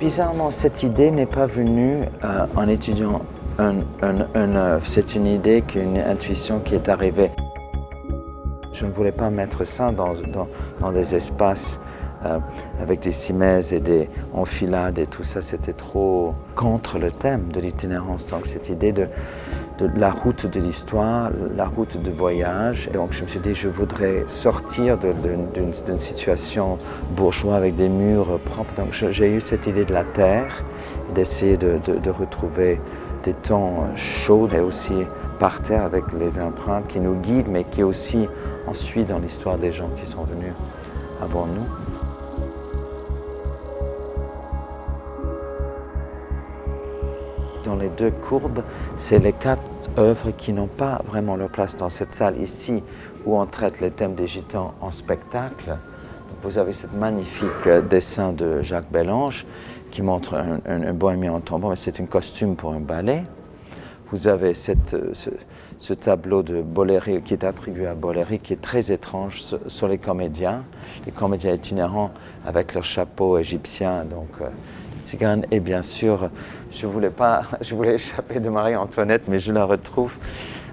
Bizarrement, cette idée n'est pas venue euh, en étudiant un, œuvre. C'est une idée, une intuition qui est arrivée. Je ne voulais pas mettre ça dans, dans, des espaces euh, avec des cimaises et des enfilades et tout ça. C'était trop contre le thème de l'itinérance. Donc cette idée de, la route de l'histoire, la route de voyage. Donc je me suis dit, je voudrais sortir d'une situation bourgeoise avec des murs propres. Donc j'ai eu cette idée de la terre, d'essayer de, retrouver des temps chauds et aussi par terre avec les empreintes qui nous guident, mais qui aussi ensuite dans l'histoire des gens qui sont venus avant nous. Dans les deux courbes, c'est les quatre œuvres qui n'ont pas vraiment leur place dans cette salle ici où on traite les thèmes des gitans en spectacle. vous avez ce magnifique dessin de Jacques Bellange qui montre un, un, bohémien en tombant, mais c'est un costume pour un ballet. Vous avez cette, ce, tableau de Boléry qui est attribué à Boléry, qui est très étrange sur les comédiens, les comédiens itinérants avec leur chapeau égyptien, donc et bien sûr, je voulais, pas, je voulais échapper de Marie-Antoinette, mais je la retrouve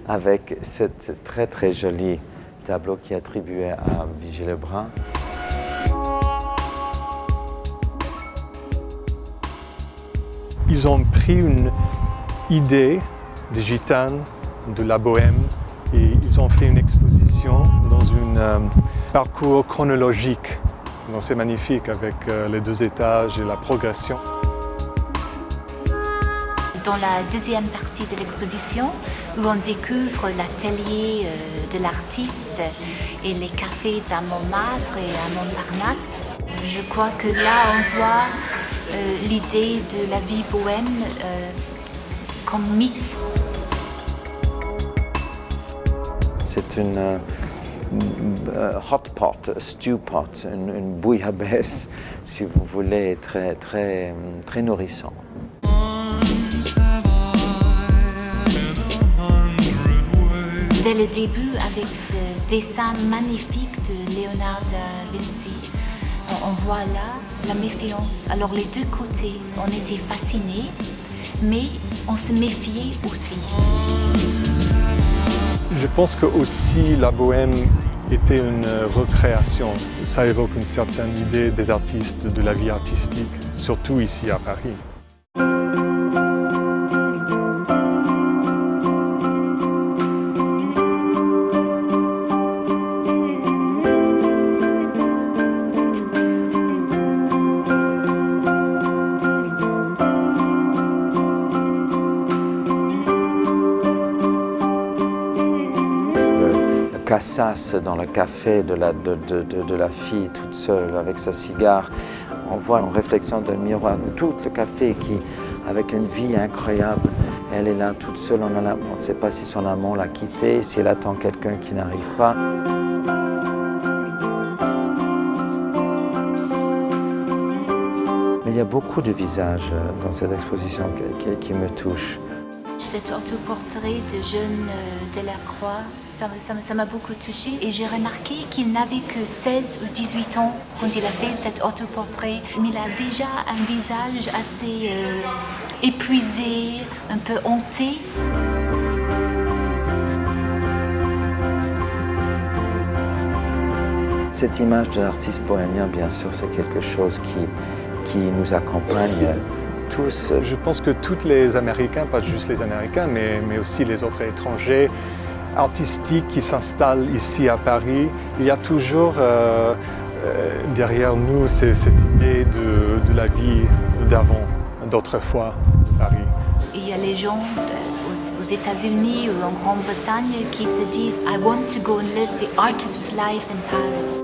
avec ce très très joli tableau qui est attribué à Vigée Lebrun. Ils ont pris une idée des gitanes, de la bohème, et ils ont fait une exposition dans un euh, parcours chronologique c'est magnifique avec euh, les deux étages et la progression. Dans la deuxième partie de l'exposition, où on découvre l'atelier euh, de l'artiste et les cafés à Montmartre et à Montparnasse, je crois que là on voit euh, l'idée de la vie bohème comme mythe. C'est une hot pot, stew pot, une, bouillabaisse, si vous voulez, très, très, très nourrissant. Dès le début, avec ce dessin magnifique de Léonard da Vinci, on voit là la méfiance. Alors les deux côtés, on était fascinés, mais on se méfiait aussi. Je pense que aussi la bohème était une recréation. Ça évoque une certaine idée des artistes, de la vie artistique, surtout ici à Paris. Dans le café de la, de, de, la fille toute seule avec sa cigare. On voit en réflexion d'un miroir tout le café qui, avec une vie incroyable, elle est là toute seule, on, on ne sait pas si son amant l'a quittée, si elle attend quelqu'un qui n'arrive pas. il y a beaucoup de visages dans cette exposition qui, qui me touchent. Cet autoportrait de jeune euh, Delacroix, ça m'a beaucoup touché et j'ai remarqué qu'il n'avait que 16 ou 18 ans quand il a fait cet autoportrait. Mais il a déjà un visage assez euh, épuisé, un peu hanté. Cette image de l'artiste bohémien, bien sûr, c'est quelque chose qui nous accompagne Je pense que tous les Américains, pas juste les Américains, mais, aussi les autres étrangers artistiques qui s'installent ici à Paris, il y a toujours euh, euh, derrière nous cette idée de, la vie d'avant, d'autrefois, Paris. Il y a les gens aux États-Unis ou en Grande-Bretagne qui se disent « I want to go and live the artist's life in Paris ».